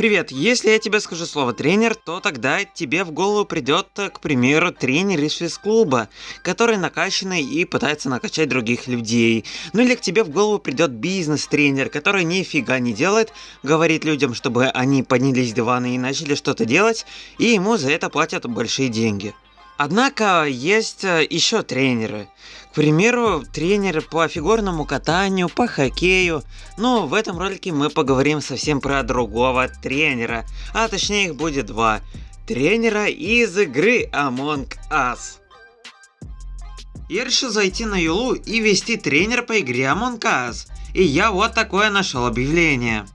Привет, если я тебе скажу слово тренер, то тогда тебе в голову придет, к примеру, тренер из физклуба, который накачанный и пытается накачать других людей. Ну или к тебе в голову придет бизнес-тренер, который нифига не делает, говорит людям, чтобы они поднялись с дивана и начали что-то делать, и ему за это платят большие деньги. Однако есть э, еще тренеры. К примеру, тренеры по фигурному катанию, по хоккею. Но в этом ролике мы поговорим совсем про другого тренера. А точнее их будет два. Тренера из игры Among Us. Я решил зайти на Юлу и вести тренер по игре Among Us. И я вот такое нашел объявление.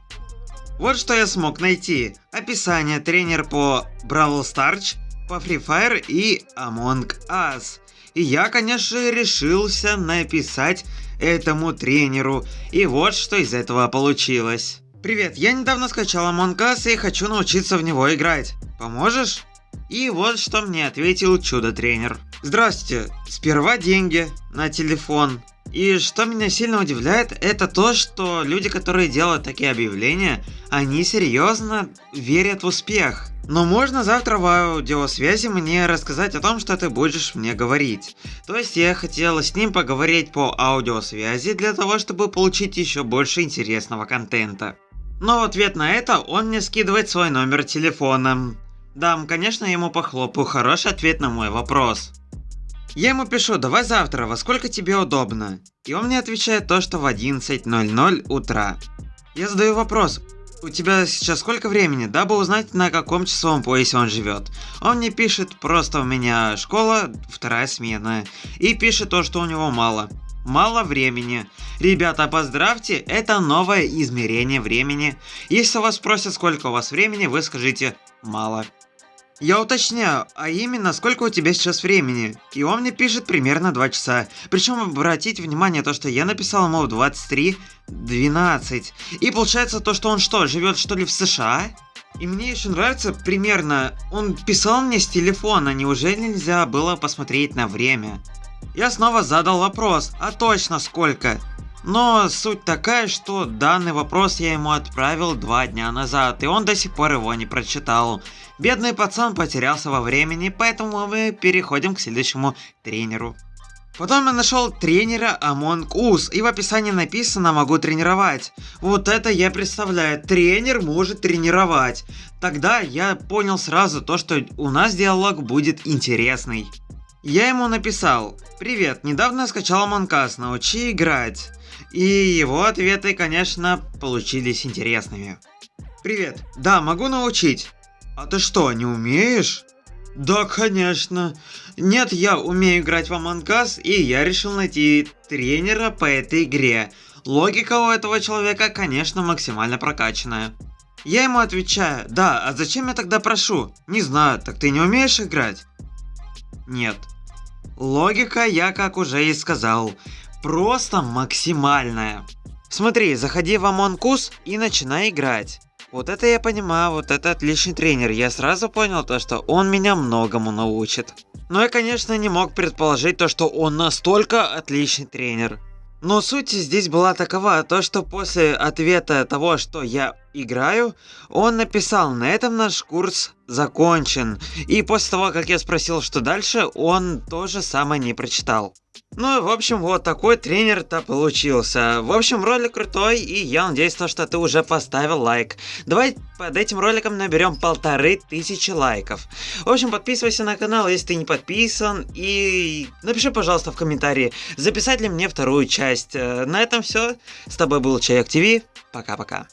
Вот что я смог найти. Описание тренер по Бравл Старч по Free Fire и Among Us. И я, конечно, решился написать этому тренеру. И вот что из этого получилось. Привет, я недавно скачал Among Us и хочу научиться в него играть. Поможешь? И вот что мне ответил чудо-тренер. Здравствуйте, сперва деньги на телефон. И что меня сильно удивляет, это то, что люди, которые делают такие объявления, они серьезно верят в успех. Но можно завтра в аудиосвязи мне рассказать о том, что ты будешь мне говорить. То есть я хотела с ним поговорить по аудиосвязи для того, чтобы получить еще больше интересного контента. Но в ответ на это он мне скидывает свой номер телефона. Да, конечно, ему похлопаю, хороший ответ на мой вопрос. Я ему пишу, давай завтра, во сколько тебе удобно? И он мне отвечает то, что в 11.00 утра. Я задаю вопрос, у тебя сейчас сколько времени, дабы узнать, на каком часовом поясе он живет. Он мне пишет, просто у меня школа, вторая смена. И пишет то, что у него мало. Мало времени. Ребята, поздравьте, это новое измерение времени. Если вас спросят, сколько у вас времени, вы скажите «мало». Я уточняю, а именно сколько у тебя сейчас времени? И он мне пишет примерно 2 часа. Причем обратите внимание то, что я написал ему в 23.12. И получается то, что он что, живет что ли в США? И мне еще нравится примерно, он писал мне с телефона, неужели нельзя было посмотреть на время? Я снова задал вопрос, а точно сколько? Но суть такая, что данный вопрос я ему отправил два дня назад, и он до сих пор его не прочитал. Бедный пацан потерялся во времени, поэтому мы переходим к следующему тренеру. Потом я нашел тренера Among Us, и в описании написано «могу тренировать». Вот это я представляю, тренер может тренировать. Тогда я понял сразу то, что у нас диалог будет интересный. Я ему написал «Привет, недавно скачал Us, научи играть». И его ответы, конечно, получились интересными. Привет, да, могу научить. А ты что, не умеешь? Да, конечно. Нет, я умею играть в Among Us, и я решил найти тренера по этой игре. Логика у этого человека, конечно, максимально прокачанная. Я ему отвечаю, да, а зачем я тогда прошу? Не знаю, так ты не умеешь играть? Нет. Логика, я как уже и сказал, просто максимальная. Смотри, заходи в Us и начинай играть. Вот это я понимаю, вот это отличный тренер. Я сразу понял то, что он меня многому научит. Но я, конечно, не мог предположить то, что он настолько отличный тренер. Но суть здесь была такова, то что после ответа того, что я играю, он написал, на этом наш курс закончен. И после того, как я спросил, что дальше, он тоже самое не прочитал. Ну, в общем, вот такой тренер-то получился. В общем, ролик крутой, и я надеюсь, то, что ты уже поставил лайк. Давай под этим роликом наберем полторы тысячи лайков. В общем, подписывайся на канал, если ты не подписан, и напиши, пожалуйста, в комментарии, записать ли мне вторую часть. Э, на этом все. С тобой был Чайок ТВ. Пока-пока.